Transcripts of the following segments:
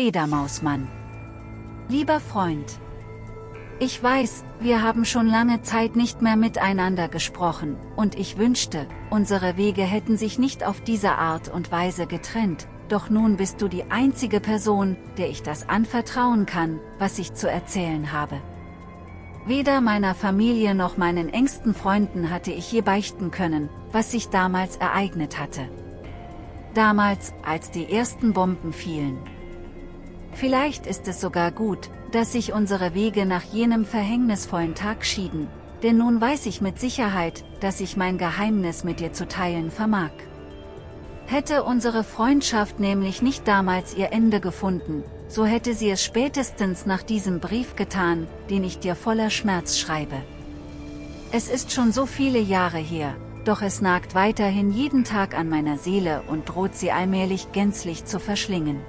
Fledermausmann. Lieber Freund. Ich weiß, wir haben schon lange Zeit nicht mehr miteinander gesprochen, und ich wünschte, unsere Wege hätten sich nicht auf diese Art und Weise getrennt, doch nun bist du die einzige Person, der ich das anvertrauen kann, was ich zu erzählen habe. Weder meiner Familie noch meinen engsten Freunden hatte ich je beichten können, was sich damals ereignet hatte. Damals, als die ersten Bomben fielen. Vielleicht ist es sogar gut, dass sich unsere Wege nach jenem verhängnisvollen Tag schieden, denn nun weiß ich mit Sicherheit, dass ich mein Geheimnis mit dir zu teilen vermag. Hätte unsere Freundschaft nämlich nicht damals ihr Ende gefunden, so hätte sie es spätestens nach diesem Brief getan, den ich dir voller Schmerz schreibe. Es ist schon so viele Jahre her, doch es nagt weiterhin jeden Tag an meiner Seele und droht sie allmählich gänzlich zu verschlingen.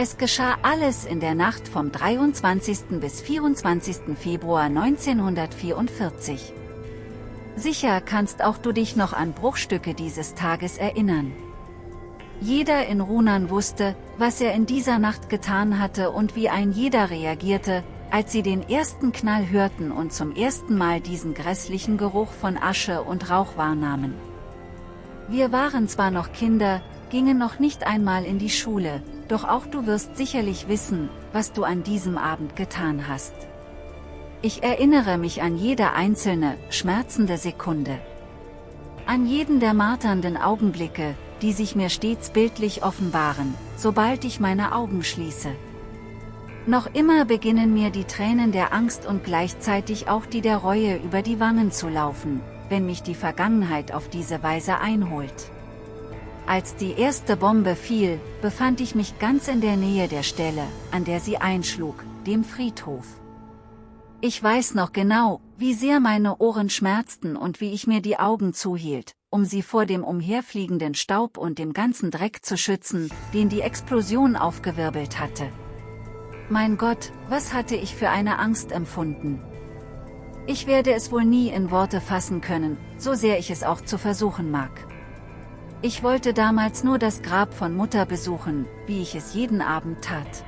Es geschah alles in der Nacht vom 23. bis 24. Februar 1944. Sicher kannst auch du dich noch an Bruchstücke dieses Tages erinnern. Jeder in Runan wusste, was er in dieser Nacht getan hatte und wie ein jeder reagierte, als sie den ersten Knall hörten und zum ersten Mal diesen grässlichen Geruch von Asche und Rauch wahrnahmen. Wir waren zwar noch Kinder, gingen noch nicht einmal in die Schule, doch auch du wirst sicherlich wissen, was du an diesem Abend getan hast. Ich erinnere mich an jede einzelne, schmerzende Sekunde. An jeden der marternden Augenblicke, die sich mir stets bildlich offenbaren, sobald ich meine Augen schließe. Noch immer beginnen mir die Tränen der Angst und gleichzeitig auch die der Reue über die Wangen zu laufen, wenn mich die Vergangenheit auf diese Weise einholt. Als die erste Bombe fiel, befand ich mich ganz in der Nähe der Stelle, an der sie einschlug, dem Friedhof. Ich weiß noch genau, wie sehr meine Ohren schmerzten und wie ich mir die Augen zuhielt, um sie vor dem umherfliegenden Staub und dem ganzen Dreck zu schützen, den die Explosion aufgewirbelt hatte. Mein Gott, was hatte ich für eine Angst empfunden. Ich werde es wohl nie in Worte fassen können, so sehr ich es auch zu versuchen mag. Ich wollte damals nur das Grab von Mutter besuchen, wie ich es jeden Abend tat.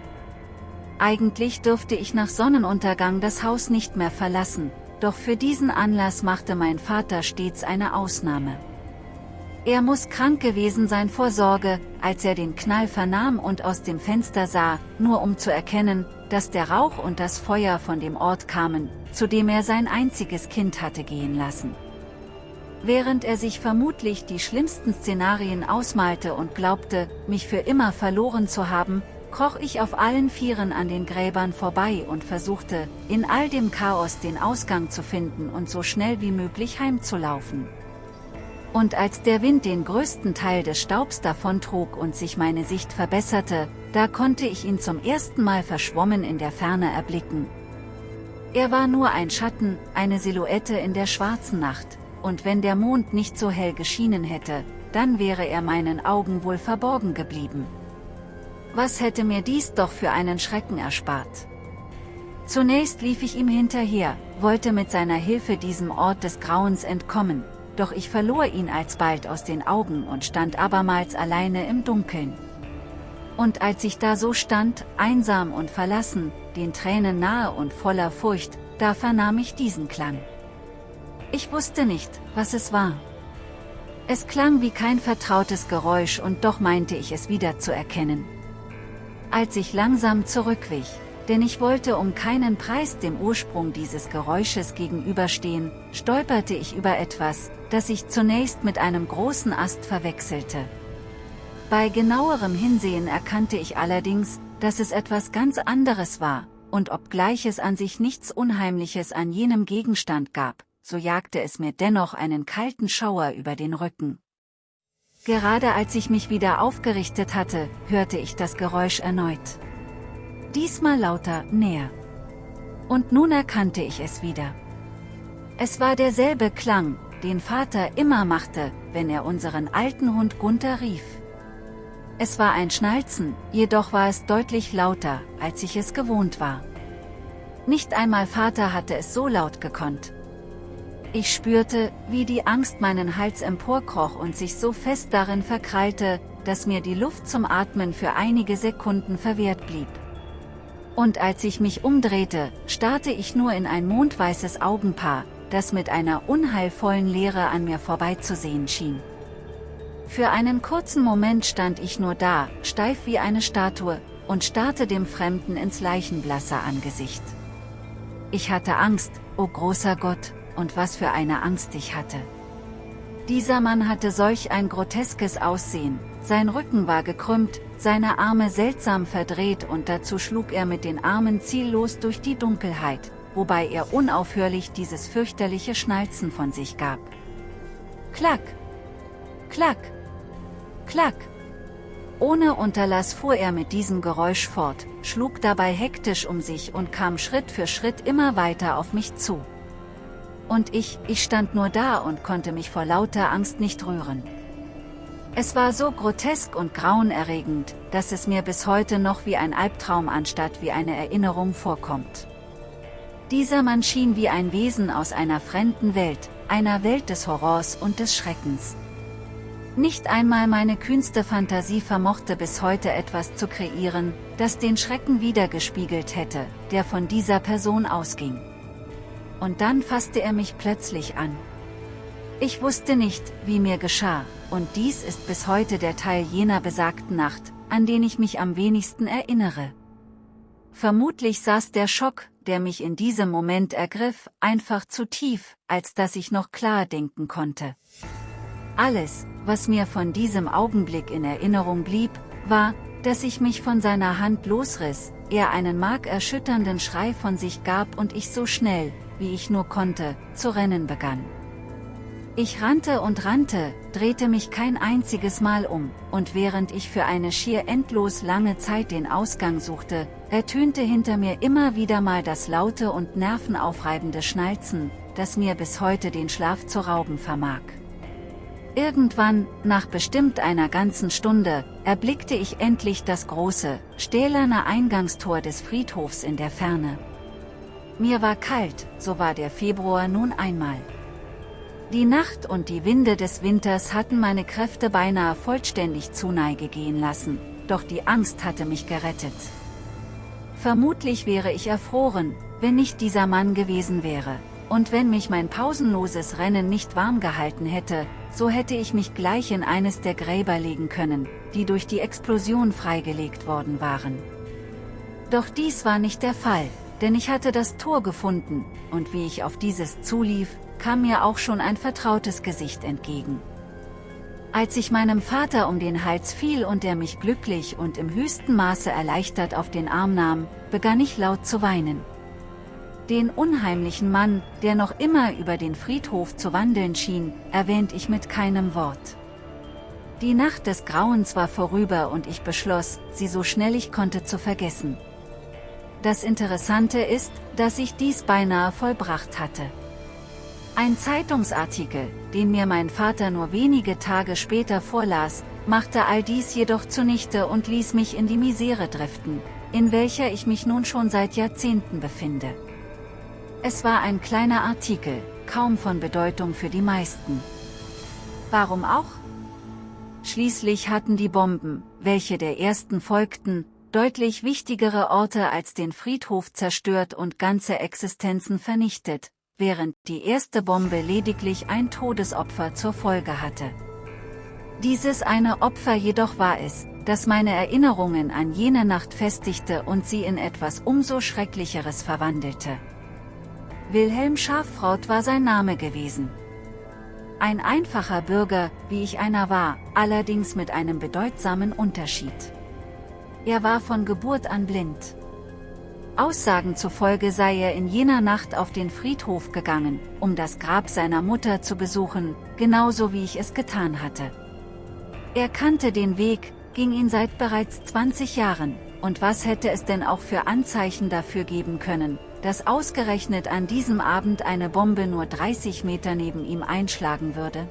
Eigentlich dürfte ich nach Sonnenuntergang das Haus nicht mehr verlassen, doch für diesen Anlass machte mein Vater stets eine Ausnahme. Er muss krank gewesen sein vor Sorge, als er den Knall vernahm und aus dem Fenster sah, nur um zu erkennen, dass der Rauch und das Feuer von dem Ort kamen, zu dem er sein einziges Kind hatte gehen lassen. Während er sich vermutlich die schlimmsten Szenarien ausmalte und glaubte, mich für immer verloren zu haben, kroch ich auf allen Vieren an den Gräbern vorbei und versuchte, in all dem Chaos den Ausgang zu finden und so schnell wie möglich heimzulaufen. Und als der Wind den größten Teil des Staubs davontrug und sich meine Sicht verbesserte, da konnte ich ihn zum ersten Mal verschwommen in der Ferne erblicken. Er war nur ein Schatten, eine Silhouette in der schwarzen Nacht, und wenn der Mond nicht so hell geschienen hätte, dann wäre er meinen Augen wohl verborgen geblieben. Was hätte mir dies doch für einen Schrecken erspart? Zunächst lief ich ihm hinterher, wollte mit seiner Hilfe diesem Ort des Grauens entkommen, doch ich verlor ihn alsbald aus den Augen und stand abermals alleine im Dunkeln. Und als ich da so stand, einsam und verlassen, den Tränen nahe und voller Furcht, da vernahm ich diesen Klang. Ich wusste nicht, was es war. Es klang wie kein vertrautes Geräusch und doch meinte ich es wieder zu erkennen als ich langsam zurückwich, denn ich wollte um keinen Preis dem Ursprung dieses Geräusches gegenüberstehen, stolperte ich über etwas, das ich zunächst mit einem großen Ast verwechselte. Bei genauerem Hinsehen erkannte ich allerdings, dass es etwas ganz anderes war, und obgleich es an sich nichts Unheimliches an jenem Gegenstand gab, so jagte es mir dennoch einen kalten Schauer über den Rücken. Gerade als ich mich wieder aufgerichtet hatte, hörte ich das Geräusch erneut. Diesmal lauter, näher. Und nun erkannte ich es wieder. Es war derselbe Klang, den Vater immer machte, wenn er unseren alten Hund Gunther rief. Es war ein Schnalzen, jedoch war es deutlich lauter, als ich es gewohnt war. Nicht einmal Vater hatte es so laut gekonnt. Ich spürte, wie die Angst meinen Hals emporkroch und sich so fest darin verkrallte, dass mir die Luft zum Atmen für einige Sekunden verwehrt blieb. Und als ich mich umdrehte, starrte ich nur in ein mondweißes Augenpaar, das mit einer unheilvollen Leere an mir vorbeizusehen schien. Für einen kurzen Moment stand ich nur da, steif wie eine Statue, und starrte dem Fremden ins leichenblasse Angesicht. Ich hatte Angst, o oh großer Gott, und was für eine Angst ich hatte. Dieser Mann hatte solch ein groteskes Aussehen, sein Rücken war gekrümmt, seine Arme seltsam verdreht und dazu schlug er mit den Armen ziellos durch die Dunkelheit, wobei er unaufhörlich dieses fürchterliche Schnalzen von sich gab. Klack! Klack! Klack! Ohne Unterlass fuhr er mit diesem Geräusch fort, schlug dabei hektisch um sich und kam Schritt für Schritt immer weiter auf mich zu. Und ich, ich stand nur da und konnte mich vor lauter Angst nicht rühren. Es war so grotesk und grauenerregend, dass es mir bis heute noch wie ein Albtraum anstatt wie eine Erinnerung vorkommt. Dieser Mann schien wie ein Wesen aus einer fremden Welt, einer Welt des Horrors und des Schreckens. Nicht einmal meine kühnste Fantasie vermochte bis heute etwas zu kreieren, das den Schrecken wiedergespiegelt hätte, der von dieser Person ausging. Und dann fasste er mich plötzlich an. Ich wusste nicht, wie mir geschah, und dies ist bis heute der Teil jener besagten Nacht, an den ich mich am wenigsten erinnere. Vermutlich saß der Schock, der mich in diesem Moment ergriff, einfach zu tief, als dass ich noch klar denken konnte. Alles, was mir von diesem Augenblick in Erinnerung blieb, war, dass ich mich von seiner Hand losriss, er einen markerschütternden Schrei von sich gab und ich so schnell, wie ich nur konnte, zu rennen begann. Ich rannte und rannte, drehte mich kein einziges Mal um, und während ich für eine schier endlos lange Zeit den Ausgang suchte, ertönte hinter mir immer wieder mal das laute und nervenaufreibende Schnalzen, das mir bis heute den Schlaf zu rauben vermag. Irgendwann, nach bestimmt einer ganzen Stunde, erblickte ich endlich das große, stählerne Eingangstor des Friedhofs in der Ferne. Mir war kalt, so war der Februar nun einmal. Die Nacht und die Winde des Winters hatten meine Kräfte beinahe vollständig zu Neige gehen lassen, doch die Angst hatte mich gerettet. Vermutlich wäre ich erfroren, wenn nicht dieser Mann gewesen wäre, und wenn mich mein pausenloses Rennen nicht warm gehalten hätte, so hätte ich mich gleich in eines der Gräber legen können, die durch die Explosion freigelegt worden waren. Doch dies war nicht der Fall, denn ich hatte das Tor gefunden, und wie ich auf dieses zulief, kam mir auch schon ein vertrautes Gesicht entgegen. Als ich meinem Vater um den Hals fiel und er mich glücklich und im höchsten Maße erleichtert auf den Arm nahm, begann ich laut zu weinen. Den unheimlichen Mann, der noch immer über den Friedhof zu wandeln schien, erwähnt ich mit keinem Wort. Die Nacht des Grauens war vorüber und ich beschloss, sie so schnell ich konnte zu vergessen. Das Interessante ist, dass ich dies beinahe vollbracht hatte. Ein Zeitungsartikel, den mir mein Vater nur wenige Tage später vorlas, machte all dies jedoch zunichte und ließ mich in die Misere driften, in welcher ich mich nun schon seit Jahrzehnten befinde. Es war ein kleiner Artikel, kaum von Bedeutung für die meisten. Warum auch? Schließlich hatten die Bomben, welche der ersten folgten, deutlich wichtigere Orte als den Friedhof zerstört und ganze Existenzen vernichtet, während die erste Bombe lediglich ein Todesopfer zur Folge hatte. Dieses eine Opfer jedoch war es, das meine Erinnerungen an jene Nacht festigte und sie in etwas umso Schrecklicheres verwandelte. Wilhelm Schafraut war sein Name gewesen. Ein einfacher Bürger, wie ich einer war, allerdings mit einem bedeutsamen Unterschied. Er war von Geburt an blind. Aussagen zufolge sei er in jener Nacht auf den Friedhof gegangen, um das Grab seiner Mutter zu besuchen, genauso wie ich es getan hatte. Er kannte den Weg, ging ihn seit bereits 20 Jahren, und was hätte es denn auch für Anzeichen dafür geben können, dass ausgerechnet an diesem Abend eine Bombe nur 30 Meter neben ihm einschlagen würde?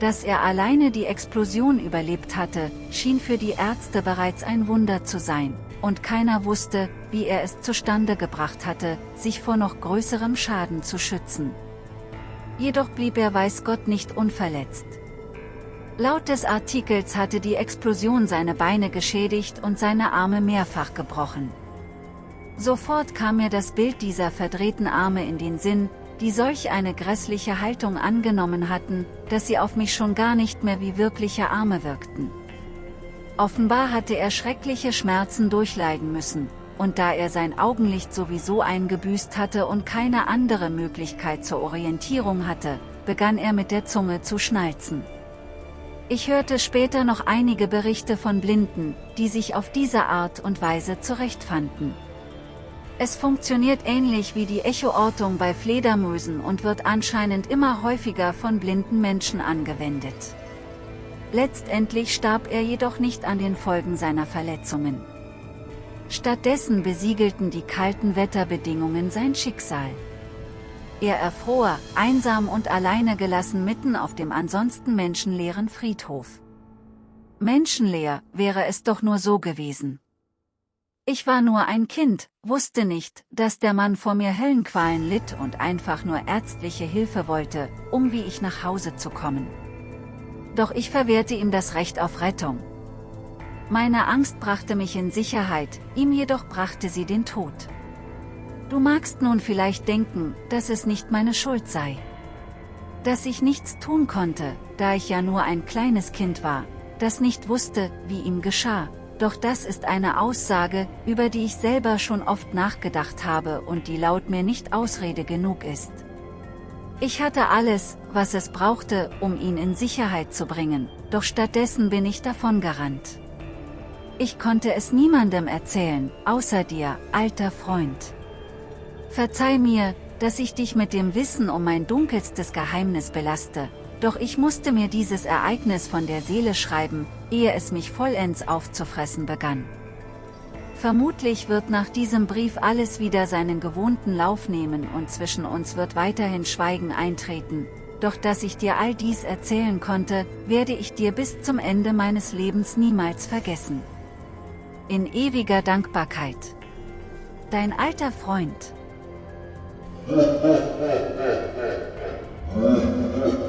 Dass er alleine die Explosion überlebt hatte, schien für die Ärzte bereits ein Wunder zu sein, und keiner wusste, wie er es zustande gebracht hatte, sich vor noch größerem Schaden zu schützen. Jedoch blieb er weiß Gott nicht unverletzt. Laut des Artikels hatte die Explosion seine Beine geschädigt und seine Arme mehrfach gebrochen. Sofort kam mir das Bild dieser verdrehten Arme in den Sinn, die solch eine grässliche Haltung angenommen hatten, dass sie auf mich schon gar nicht mehr wie wirkliche Arme wirkten. Offenbar hatte er schreckliche Schmerzen durchleiden müssen, und da er sein Augenlicht sowieso eingebüßt hatte und keine andere Möglichkeit zur Orientierung hatte, begann er mit der Zunge zu schnalzen. Ich hörte später noch einige Berichte von Blinden, die sich auf diese Art und Weise zurechtfanden. Es funktioniert ähnlich wie die Echoortung bei Fledermäusen und wird anscheinend immer häufiger von blinden Menschen angewendet. Letztendlich starb er jedoch nicht an den Folgen seiner Verletzungen. Stattdessen besiegelten die kalten Wetterbedingungen sein Schicksal. Er erfror, einsam und alleine gelassen mitten auf dem ansonsten menschenleeren Friedhof. Menschenleer wäre es doch nur so gewesen. Ich war nur ein Kind, wusste nicht, dass der Mann vor mir Höllenqualen litt und einfach nur ärztliche Hilfe wollte, um wie ich nach Hause zu kommen. Doch ich verwehrte ihm das Recht auf Rettung. Meine Angst brachte mich in Sicherheit, ihm jedoch brachte sie den Tod. Du magst nun vielleicht denken, dass es nicht meine Schuld sei. Dass ich nichts tun konnte, da ich ja nur ein kleines Kind war, das nicht wusste, wie ihm geschah, doch das ist eine Aussage, über die ich selber schon oft nachgedacht habe und die laut mir nicht Ausrede genug ist. Ich hatte alles, was es brauchte, um ihn in Sicherheit zu bringen, doch stattdessen bin ich davon gerannt. Ich konnte es niemandem erzählen, außer dir, alter Freund. Verzeih mir, dass ich dich mit dem Wissen um mein dunkelstes Geheimnis belaste, doch ich musste mir dieses Ereignis von der Seele schreiben, ehe es mich vollends aufzufressen begann. Vermutlich wird nach diesem Brief alles wieder seinen gewohnten Lauf nehmen und zwischen uns wird weiterhin Schweigen eintreten, doch dass ich dir all dies erzählen konnte, werde ich dir bis zum Ende meines Lebens niemals vergessen. In ewiger Dankbarkeit. Dein alter Freund.